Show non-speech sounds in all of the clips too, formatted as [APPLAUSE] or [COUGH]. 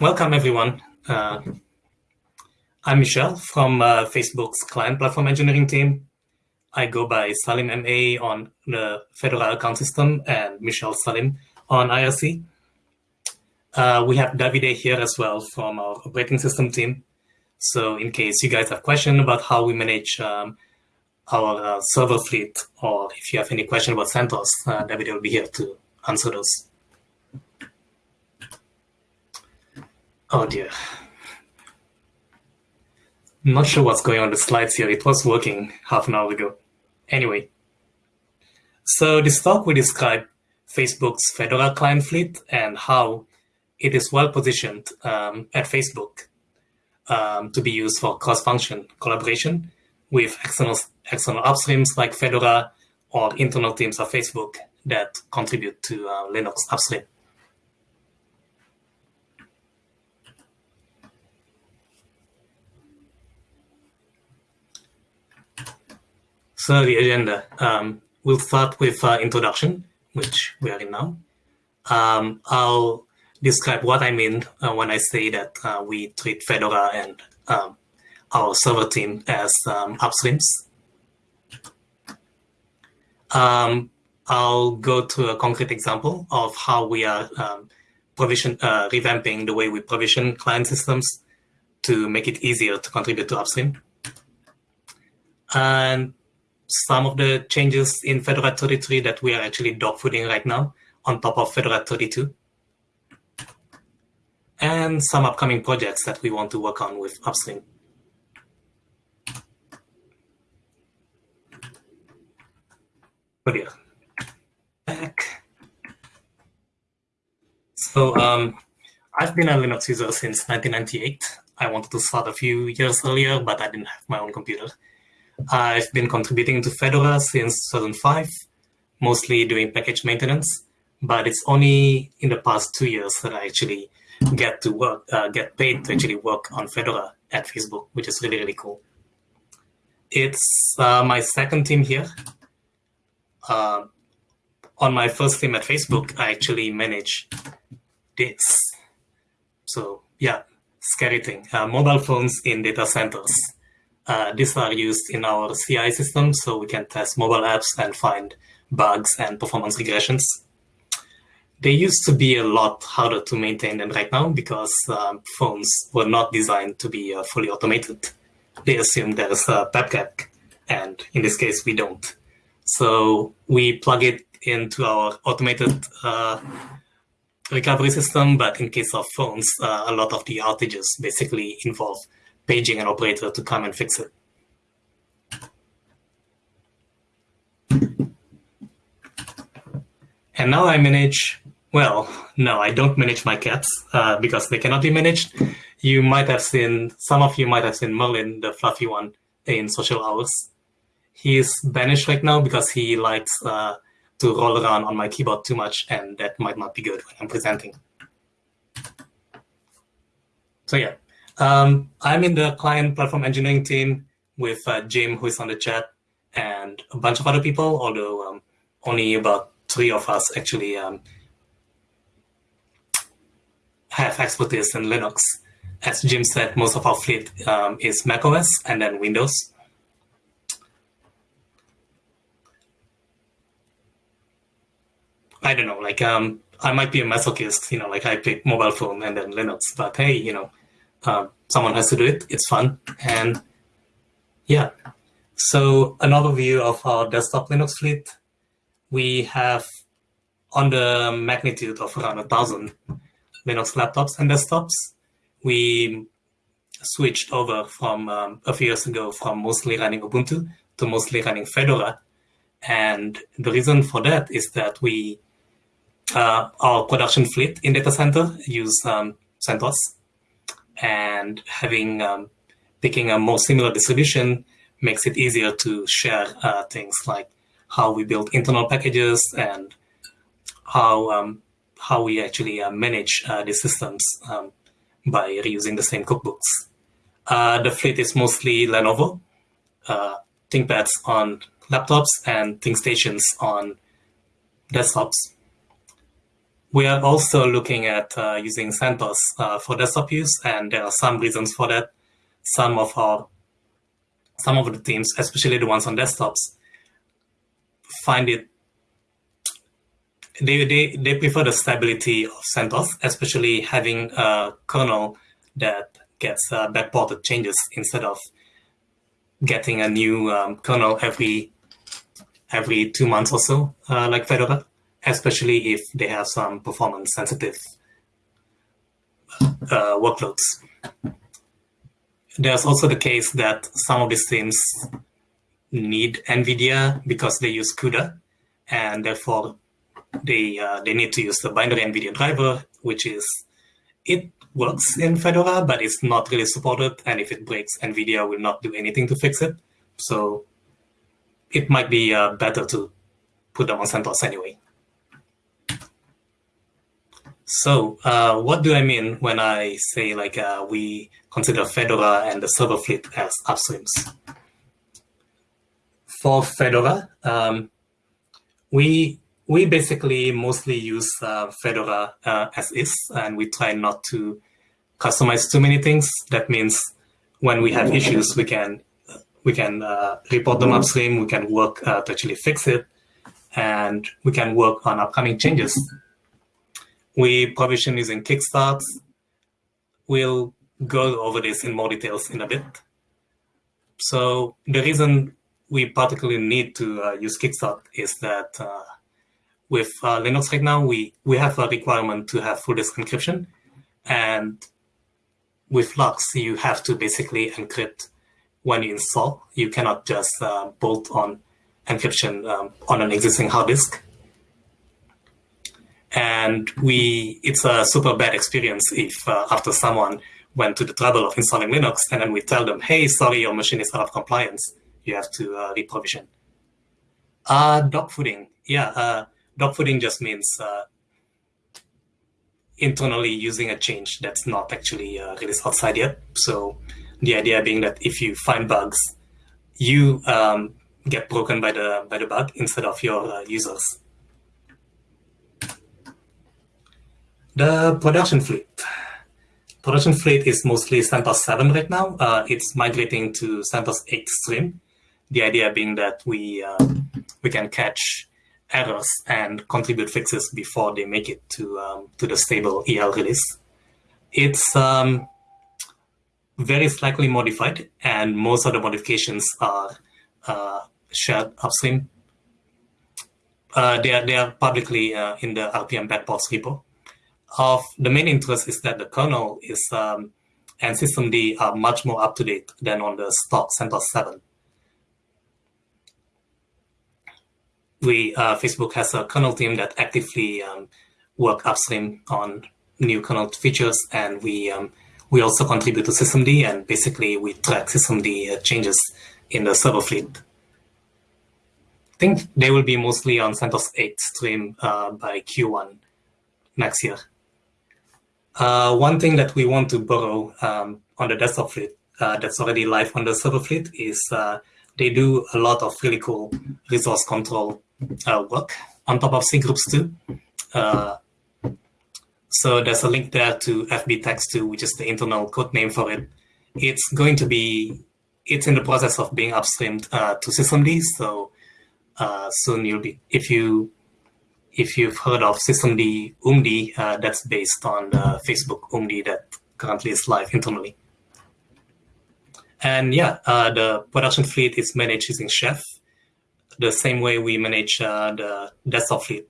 welcome everyone. Uh, I'm Michel from uh, Facebook's client platform engineering team. I go by salimma on the Fedora account system and Michel Salim on IRC. Uh, we have Davide here as well from our operating system team. So in case you guys have questions about how we manage um, our uh, server fleet, or if you have any question about CentOS, uh, Davide will be here to answer those. Oh dear. Not sure what's going on the slides here. It was working half an hour ago. Anyway, so this talk will describe Facebook's Fedora client fleet and how it is well positioned um, at Facebook um, to be used for cross-function collaboration with external, external upstreams like Fedora or internal teams of Facebook that contribute to uh, Linux upstream. So the agenda, um, we'll start with uh, introduction, which we are in now. Um, I'll describe what I mean uh, when I say that uh, we treat Fedora and um, our server team as um, upstreams. Um, I'll go to a concrete example of how we are um, provision uh, revamping the way we provision client systems to make it easier to contribute to upstream. And some of the changes in Fedora 33 that we are actually dogfooding right now on top of Fedora 32. And some upcoming projects that we want to work on with Upstream. But yeah, back. So um, I've been a Linux user since 1998. I wanted to start a few years earlier, but I didn't have my own computer. I've been contributing to Fedora since 2005, mostly doing package maintenance, but it's only in the past two years that I actually get to work, uh, get paid to actually work on Fedora at Facebook, which is really, really cool. It's uh, my second team here. Uh, on my first team at Facebook, I actually manage this. So yeah, scary thing. Uh, mobile phones in data centers. Uh, these are used in our CI system, so we can test mobile apps and find bugs and performance regressions. They used to be a lot harder to maintain than right now because um, phones were not designed to be uh, fully automated. They assume there's a PEBKAC, and in this case, we don't. So we plug it into our automated uh, recovery system, but in case of phones, uh, a lot of the outages basically involve paging an operator to come and fix it. And now I manage, well, no, I don't manage my cats uh, because they cannot be managed. You might have seen, some of you might have seen Merlin, the fluffy one, in social hours. He's banished right now because he likes uh, to roll around on my keyboard too much, and that might not be good when I'm presenting. So yeah, um, I'm in the client platform engineering team with uh, Jim, who is on the chat, and a bunch of other people, although um, only about three of us actually um, have expertise in Linux. As Jim said, most of our fleet um, is macOS and then Windows. I don't know, like um, I might be a masochist, you know, like I pick mobile phone and then Linux, but hey, you know, uh, someone has to do it. It's fun. And yeah, so another view of our desktop Linux fleet. We have on the magnitude of around a thousand Linux laptops and desktops. We switched over from um, a few years ago from mostly running Ubuntu to mostly running Fedora. And the reason for that is that we, uh, our production fleet in data center use um, CentOS and having um, picking a more similar distribution makes it easier to share uh, things like how we build internal packages and how um, how we actually uh, manage uh, the systems um, by reusing the same cookbooks. Uh, the fleet is mostly Lenovo, uh, ThinkPads on laptops and ThinkStations on desktops. We are also looking at uh, using CentOS uh, for desktop use, and there are some reasons for that. Some of our, some of the teams, especially the ones on desktops, find it. They they they prefer the stability of CentOS, especially having a kernel that gets uh, backported changes instead of getting a new um, kernel every every two months or so, uh, like Fedora, especially if they have some performance sensitive uh, workloads. There's also the case that some of these teams need NVIDIA because they use CUDA, and therefore they uh, they need to use the binary NVIDIA driver, which is it works in Fedora, but it's not really supported. And if it breaks, NVIDIA will not do anything to fix it. So it might be uh, better to put them on CentOS anyway. So uh, what do I mean when I say like uh, we consider Fedora and the server fleet as upstreams? For Fedora, um, we we basically mostly use uh, Fedora uh, as is, and we try not to customize too many things. That means when we have issues, we can we can uh, report them upstream. We can work uh, to actually fix it, and we can work on upcoming changes. We provision using Kickstarts. We'll go over this in more details in a bit. So the reason we particularly need to uh, use Kickstart is that uh, with uh, Linux right now, we, we have a requirement to have full disk encryption. And with LUKS, you have to basically encrypt when you install. You cannot just uh, bolt on encryption um, on an existing hard disk. And we, it's a super bad experience if uh, after someone went to the trouble of installing Linux and then we tell them, hey, sorry, your machine is out of compliance. You have to uh, reprovision. Uh, dogfooding. Yeah, uh, dogfooding just means uh, internally using a change that's not actually uh, released outside yet. So the idea being that if you find bugs, you um, get broken by the by the bug instead of your uh, users. The production fleet. Production fleet is mostly CentOS 7 right now. Uh, it's migrating to CentOS 8 stream. The idea being that we uh, we can catch errors and contribute fixes before they make it to um, to the stable EL release. It's um, very slightly modified, and most of the modifications are uh, shared upstream. Uh, they are they are publicly uh, in the RPM backports repo. Of the main interest is that the kernel is um, and systemd are much more up to date than on the stock CentOS 7. We uh, Facebook has a kernel team that actively um, work upstream on new kernel features, and we um, we also contribute to systemd, and basically we track systemd uh, changes in the server fleet. I think they will be mostly on CentOS 8 stream uh, by Q1 next year. Uh, one thing that we want to borrow um, on the desktop fleet uh, that's already live on the server fleet is uh, they do a lot of really cool resource control uh, work on top of cgroups too. So there's a link there to FBtax2, which is the internal code name for it. It's going to be, it's in the process of being upstreamed uh, to systemd. So uh, soon you'll be, if you, if you've heard of systemd oomd, uh, that's based on the Facebook oomd that currently is live internally. And yeah, uh, the production fleet is managed using Chef, the same way we manage uh, the desktop fleet.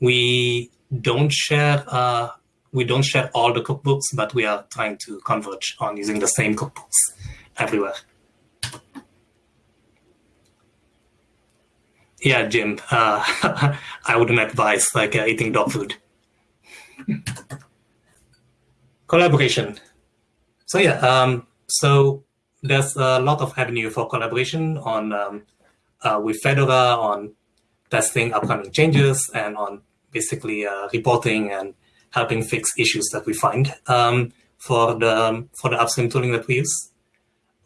We don't share uh, we don't share all the cookbooks, but we are trying to converge on using the same cookbooks everywhere. Yeah, Jim, uh, [LAUGHS] I wouldn't advise like uh, eating dog food. collaboration. So yeah, um, so there's a lot of avenue for collaboration on um, uh, with Fedora on testing upcoming changes and on basically uh, reporting and helping fix issues that we find um, for the for the upstream tooling that we use.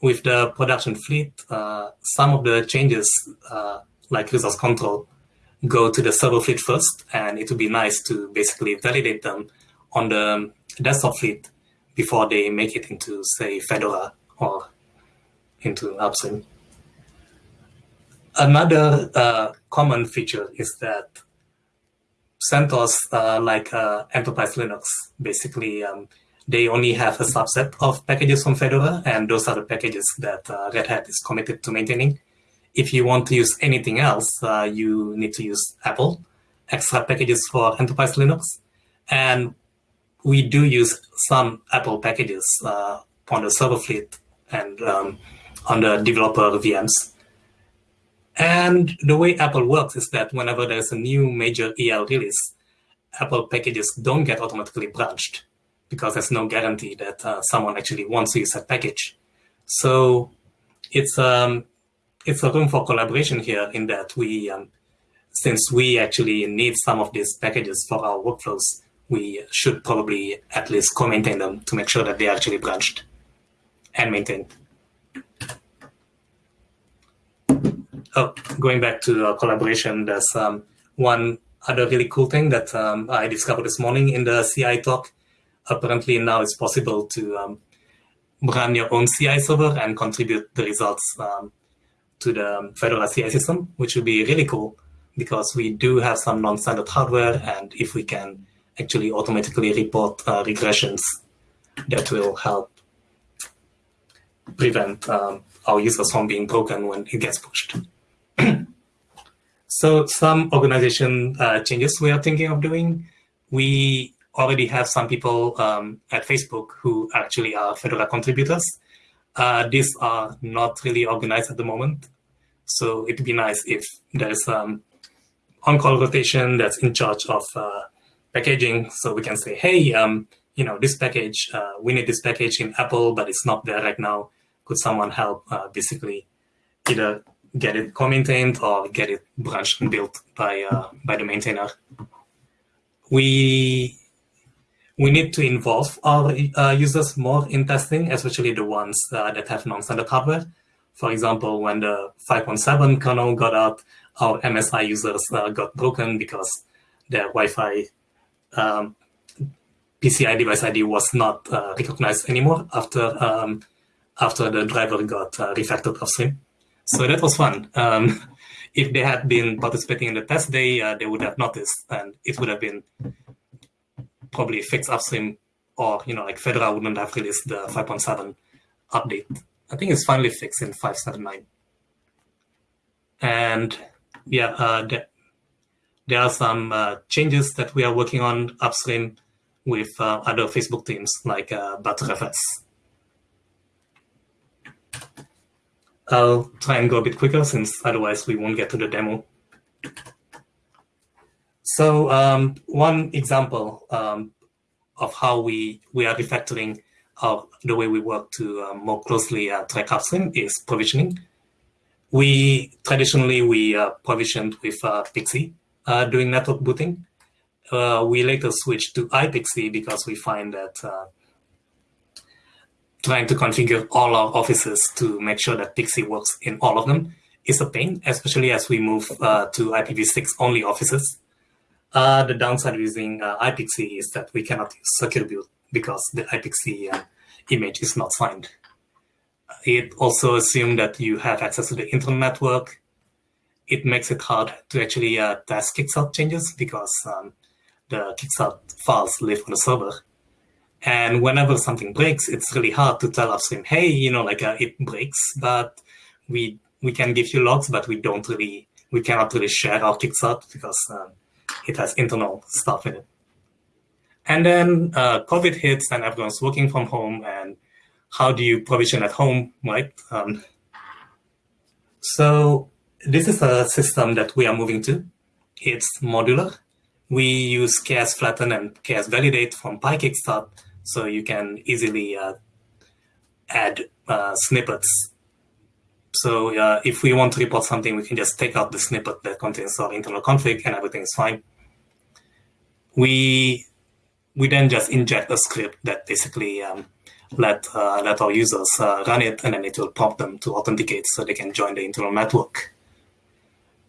With the production fleet, uh, some of the changes uh, like resource control go to the server fleet first, and it would be nice to basically validate them on the desktop fleet before they make it into, say, Fedora or into Upstream. Another uh, common feature is that CentOS, uh, like uh, Enterprise Linux, basically um, they only have a subset of packages from Fedora, and those are the packages that uh, Red Hat is committed to maintaining. If you want to use anything else, uh, you need to use EPEL, extra packages for Enterprise Linux. And we do use some EPEL packages uh, on the server fleet and um, on the developer VMs. And the way EPEL works is that whenever there's a new major EL release, EPEL packages don't get automatically branched because there's no guarantee that uh, someone actually wants to use that package. So it's um, it's a room for collaboration here in that we, um, since we actually need some of these packages for our workflows, we should probably at least co-maintain them to make sure that they are actually branched and maintained. Oh, going back to uh, collaboration, there's um, one other really cool thing that um, I discovered this morning in the CI talk. Apparently now it's possible to um, run your own CI server and contribute the results um, to the Fedora CI system, which would be really cool because we do have some non-standard hardware. And if we can actually automatically report uh, regressions, that will help prevent um, our users from being broken when it gets pushed. [CLEARS THROAT] so some organization uh, changes we are thinking of doing. We already have some people um, at Facebook who actually are Fedora contributors. Uh, these are not really organized at the moment. So it'd be nice if there's um, on-call rotation that's in charge of uh, packaging. So we can say, hey, um, you know, this package, uh, we need this package in EPEL, but it's not there right now. Could someone help uh, basically either get it co-maintained or get it branched and built by uh, by the maintainer? We we need to involve our uh, users more in testing, especially the ones uh, that have non-standard hardware. For example, when the 5.7 kernel got out, our MSI users uh, got broken because their Wi-Fi um, PCI device ID was not uh, recognized anymore after um, after the driver got uh, refactored upstream. So that was fun. Um, [LAUGHS] if they had been participating in the test day, uh, they would have noticed, and it would have been probably fixed upstream, or you know, like Fedora wouldn't have released the 5.7 update. I think it's finally fixed in 5.7.9. And yeah, uh, there, are some uh, changes that we are working on upstream with uh, other Facebook teams like uh, Btrfs. I'll try and go a bit quicker since otherwise we won't get to the demo. So um, one example um, of how we, we are refactoring our, the way we work to uh, more closely uh, track upstream is provisioning. We traditionally we uh, provisioned with uh, PXE uh, doing network booting. Uh, we later switched to iPXE because we find that trying to configure all our offices to make sure that PXE works in all of them is a pain, especially as we move to IPv6 only offices. Uh, the downside using uh, is that we cannot use secure boot because the iPXE uh, image is not signed. It also assumes that you have access to the internal network. It makes it hard to actually uh, test kickstart changes because um, the kickstart files live on the server. And whenever something breaks, it's really hard to tell upstream, hey, you know, like uh, it breaks, but we we can give you logs, but we don't really, we cannot really share our kickstart because um, it has internal stuff in it. And then uh, COVID hits and everyone's working from home and how do you provision at home, right? Um, so this is a system that we are moving to. It's modular. We use ksflatten and ksvalidate from PyKickstart so you can easily uh, add uh, snippets. So uh, if we want to report something, we can just take out the snippet that contains our internal config and everything is fine. We we then just inject a script that basically um, let uh, let our users uh, run it, and then it will prompt them to authenticate so they can join the internal network.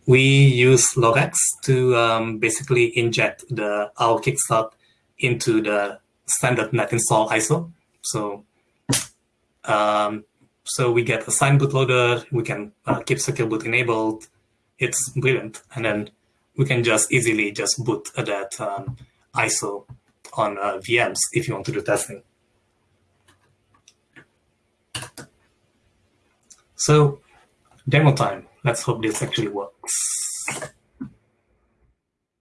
we use lorax to um, basically inject the our kickstart into the standard net install ISO. So, um, so we get a signed bootloader. We can uh, keep secure boot enabled. It's brilliant, and then we can just easily just boot that um, ISO on uh, VMs if you want to do testing. So, demo time. Let's hope this actually works.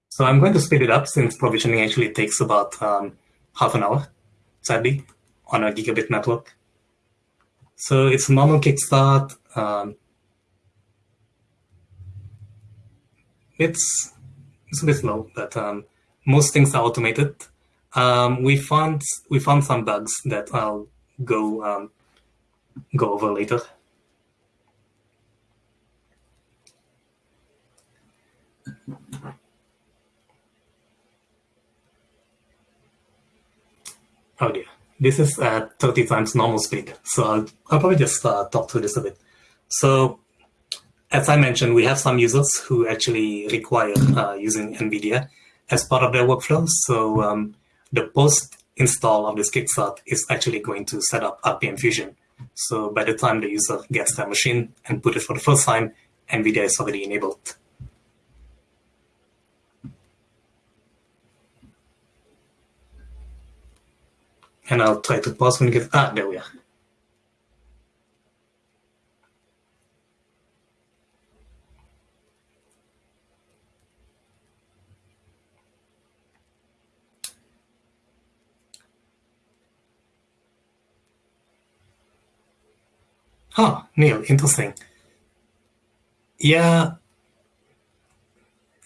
So I'm going to speed it up since provisioning actually takes about um, half an hour, sadly, on a gigabit network. So it's a normal kickstart. Um, it's it's a bit slow, but um, most things are automated. Um, we found we found some bugs that I'll go um, go over later. Oh dear, this is at 30 times normal speed. So I'll, I'll probably just uh, talk through this a bit. So as I mentioned, we have some users who actually require uh, using NVIDIA as part of their workflow. So um, the post install of this kickstart is actually going to set up RPM Fusion. So by the time the user gets their machine and put it for the first time, NVIDIA is already enabled. And I'll try to pause when you get, ah, there we are. Huh, Neal, interesting. Yeah,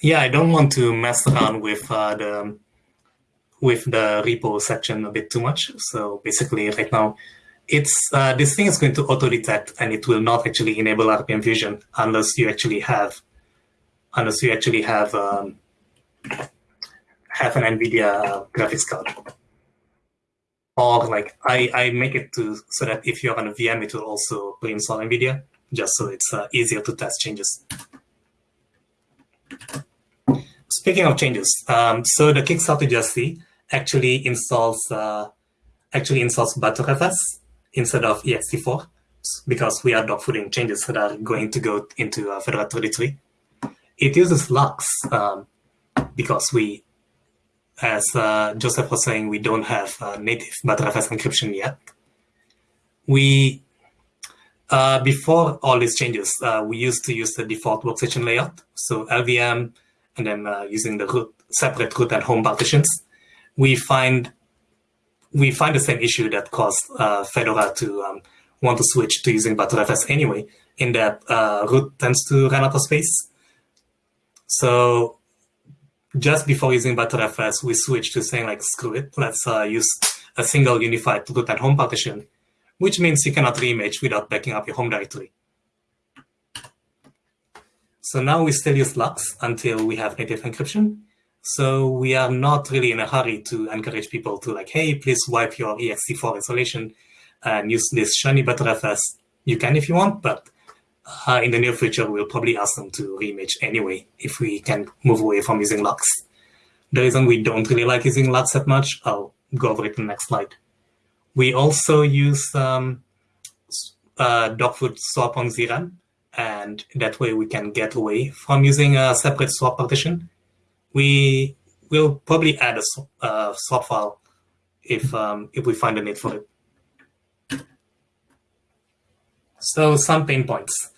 yeah, I don't want to mess around with uh, the with the repo section a bit too much. So basically, right now, it's uh, this thing is going to auto detect, and it will not actually enable RPM Fusion unless you actually have unless you actually have um, have an NVIDIA graphics card or like I, I make it to so that if you're on a VM, it will also pre-install NVIDIA, just so it's uh, easier to test changes. Speaking of changes, um, so the Kickstarter GSC actually installs uh, actually installs Btrfs instead of ext4 because we are dogfooding changes that are going to go into uh, Fedora 33. It uses LUKS um, because we as uh, Josef was saying, we don't have uh, native Btrfs encryption yet. We, uh, before all these changes, uh, we used to use the default workstation layout, so LVM, and then uh, using the root, separate root and home partitions. We find we find the same issue that caused uh, Fedora to um, want to switch to using Btrfs anyway, in that root tends to run out of space. So just before using Btrfs, we switched to saying like, screw it, let's uh, use a single unified root and home partition, which means you cannot reimage without backing up your home directory. So now we still use LUKS until we have native encryption. So we are not really in a hurry to encourage people to like, hey, please wipe your ext4 installation and use this shiny Btrfs. You can if you want, but uh, in the near future, we'll probably ask them to reimage anyway if we can move away from using LUKS. The reason we don't really like using LUKS that much, I'll go over it in the next slide. We also use um, uh, dogfood swap on ZRAM, and that way we can get away from using a separate swap partition. We will probably add a uh, swap file if um, if we find a need for it. So some pain points.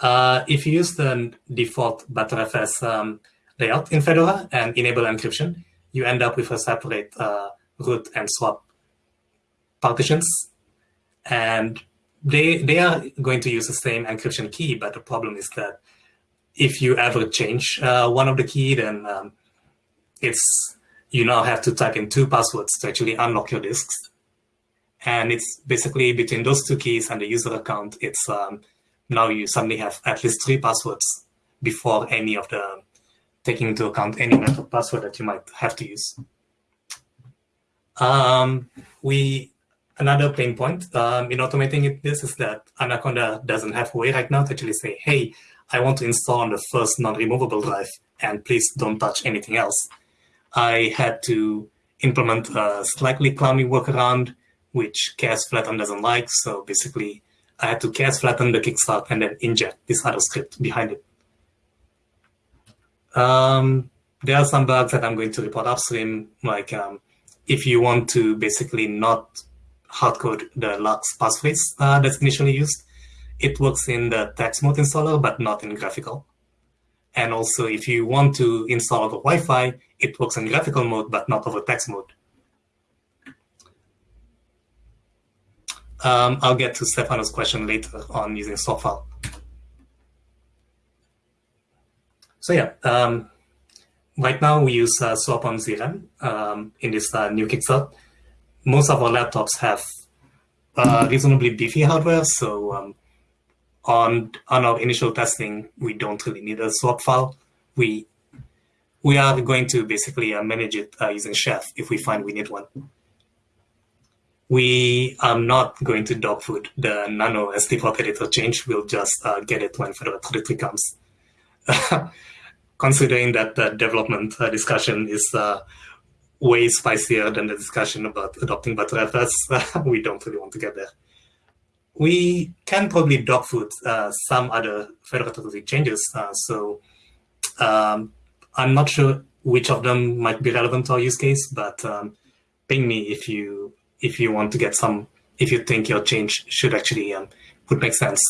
Uh, if you use the default Btrfs um, layout in Fedora and enable encryption, you end up with a separate uh, root and swap partitions. And they, they are going to use the same encryption key, but the problem is that if you ever change uh, one of the key, then um, it's you now have to type in two passwords to actually unlock your disks. And it's basically between those two keys and the user account, it's um, now you suddenly have at least three passwords before any of the taking into account any network password that you might have to use. Um, we another pain point um, in automating it, this is that Anaconda doesn't have a way right now to actually say, hey, I want to install on the first non-removable drive, and please don't touch anything else. I had to implement a slightly clowny workaround, which ksflatten doesn't like. So basically, I had to ksflatten the kickstart and then inject this other script behind it. Um, there are some bugs that I'm going to report upstream, like um, if you want to basically not hardcode the LUKS passphrase uh, that's initially used, it works in the text mode installer, but not in graphical. And also, if you want to install over Wi-Fi, it works in graphical mode, but not over text mode. Um, I'll get to Stefano's question later on using swap file. So yeah, um, right now we use uh, swap on ZRAM um, in this uh, new Kickstart. Most of our laptops have uh, reasonably beefy hardware, so um, on on our initial testing, we don't really need a swap file. We we are going to basically uh, manage it uh, using Chef if we find we need one. We are not going to dogfood the nano ST editor change. We'll just uh, get it when Fedora 33 comes. [LAUGHS] Considering that the development uh, discussion is uh, way spicier than the discussion about adopting Btrfs, [LAUGHS] we don't really want to get there we can probably dogfood uh, some other federated changes. Uh, so um, I'm not sure which of them might be relevant to our use case, but um, ping me if you if you want to get some if you think your change should actually um, would make sense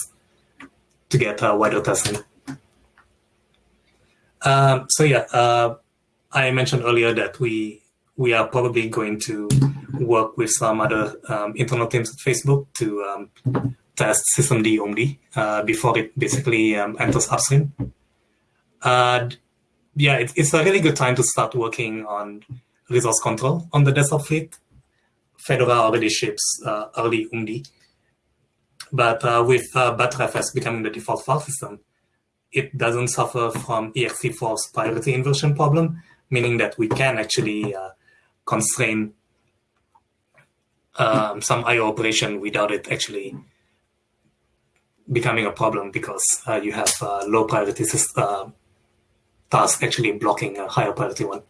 to get uh, wider testing. Um, so yeah, uh, I mentioned earlier that we we are probably going to work with some other um, internal teams at Facebook to um, test systemd only uh, before it basically um, enters upstream. Uh, yeah, it, it's a really good time to start working on resource control on the desktop fleet. Fedora already ships uh, early UMD. But uh, with uh, Btrfs becoming the default file system, it doesn't suffer from ext4's priority inversion problem, meaning that we can actually constrain um, some IO operation without it actually becoming a problem because uh, you have uh, low priority uh, task actually blocking a higher priority one.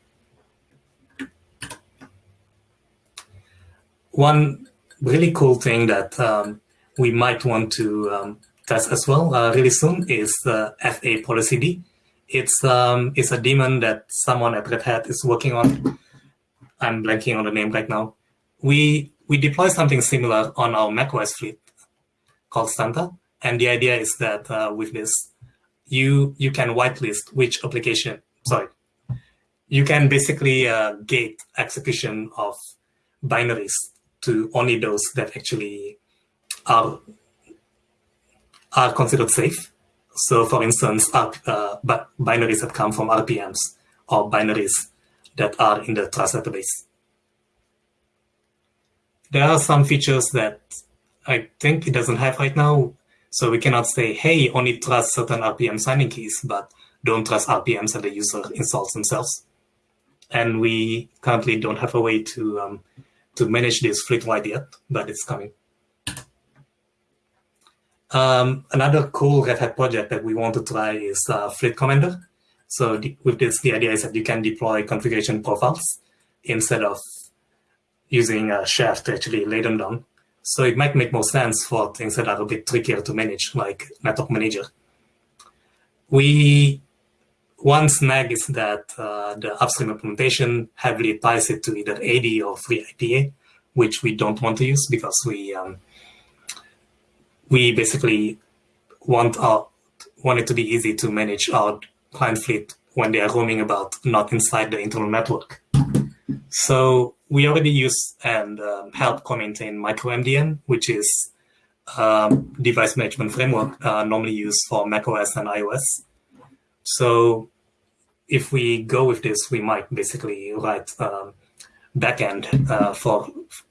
One really cool thing that um, we might want to um, test as well uh, really soon is the FA policy. It's um, it's a daemon that someone at Red Hat is working on I'm blanking on the name right now. We we deploy something similar on our macOS fleet called Santa, and the idea is that uh, with this, you you can whitelist which application. Sorry, you can basically uh, gate execution of binaries to only those that actually are are considered safe. So, for instance, uh, binaries that come from RPMs or binaries that are in the trust database. There are some features that I think it doesn't have right now. So we cannot say, hey, only trust certain RPM signing keys, but don't trust RPMs that the user installs themselves. And we currently don't have a way to um, to manage this fleet-wide yet, but it's coming. Um, another cool Red Hat project that we want to try is uh, Fleet Commander. So with this, the idea is that you can deploy configuration profiles instead of using a chef to actually lay them down. So it might make more sense for things that are a bit trickier to manage, like network manager. We one snag is that uh, the upstream implementation heavily ties it to either AD or FreeIPA, which we don't want to use because we um, we basically want our want it to be easy to manage our client fleet when they are roaming about, not inside the internal network. So we already use and um, help co-maintain MicroMDM, which is a um, device management framework uh, normally used for macOS and iOS. So if we go with this, we might basically write um, backend uh, for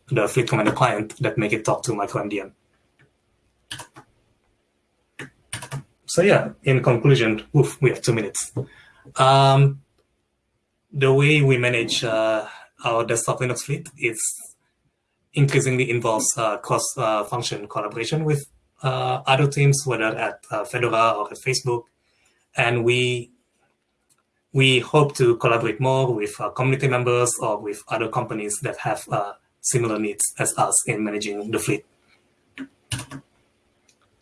the Fleet Commander client that make it talk to MicroMDM. so yeah, in conclusion, oof, we have two minutes. Um, the way we manage uh, our desktop Linux fleet is increasingly involves uh, cross-function uh, collaboration with uh, other teams, whether at uh, Fedora or at Facebook. And we we hope to collaborate more with community members or with other companies that have similar needs as us in managing the fleet.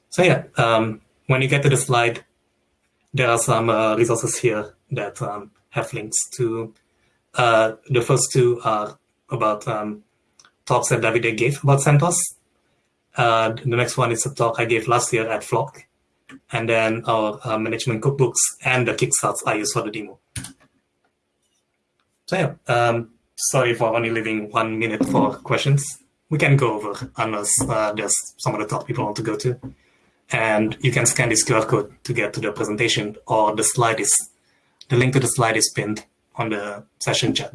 So yeah, um, when you get to the slide, there are some uh, resources here that um, have links to. Uh, the first two are about um, talks that Davide gave about CentOS. Uh, the next one is a talk I gave last year at Flock. And then our uh, management cookbooks and the kickstarts I use for the demo. So yeah, um, sorry for only leaving one minute for questions. We can go over unless uh, there's some other talk people want to go to. And you can scan this QR code to get to the presentation or the slide is, the link to the slide is pinned on the session chat.